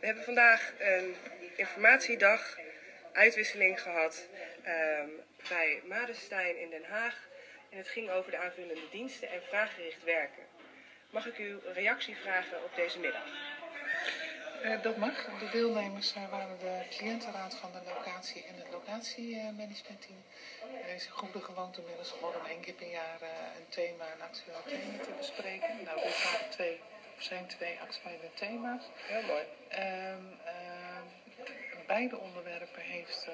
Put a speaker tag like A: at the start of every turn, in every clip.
A: We hebben vandaag een informatiedag, uitwisseling gehad ehm, bij Madestein in Den Haag. En het ging over de aanvullende diensten en vraaggericht werken. Mag ik uw reactie vragen op deze middag?
B: Uh, dat mag. De deelnemers uh, waren de cliëntenraad van de locatie en het locatiemanagementteam. Er is goede gewoonte inmiddels geworden om één keer per jaar uh, een thema, een actueel thema te bespreken. Nou, dit waren twee, zijn twee actuele thema's.
A: Heel mooi.
B: Ehm, beide onderwerpen heeft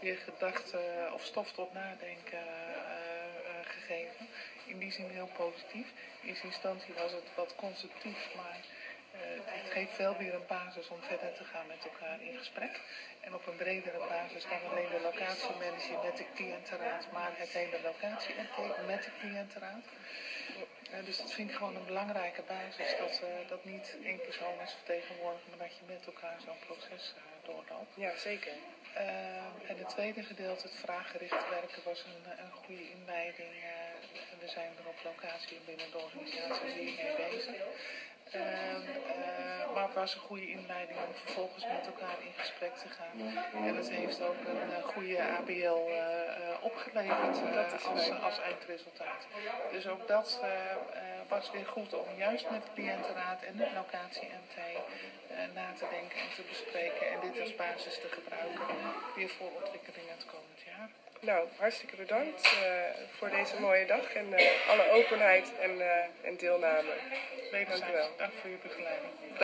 B: weer gedachten of stof tot nadenken gegeven. In die zin heel positief. In eerste instantie was het wat constructief, maar het geeft wel weer een basis om verder te gaan met elkaar in gesprek. En op een bredere basis dan alleen de locatiemanager met de cliëntenraad, maar het hele locatie met de cliëntenraad. Uh, dus dat vind ik gewoon een belangrijke basis, dat, uh, dat niet één persoon is vertegenwoordigd, maar dat je met elkaar zo'n proces doorloopt.
A: Ja, zeker.
B: en het tweede gedeelte, het vraaggericht werken, was een, een goede inleiding. we zijn er op locatie binnen de organisatie hiermee bezig. Uh, uh, was een goede inleiding om vervolgens met elkaar in gesprek te gaan. En het heeft ook een uh, goede ABL opgeleverd als, als, eindresultaat. Dus ook dat was weer goed om juist met de cliëntenraad en de locatie-MT na te denken en te bespreken. En dit als basis te gebruiken weer voor ontwikkelingen het komend jaar.
A: Nou, hartstikke bedankt uh, voor deze mooie dag en uh, alle openheid en, uh, en deelname.
B: Wederzijds. Dank voor uw begeleiding.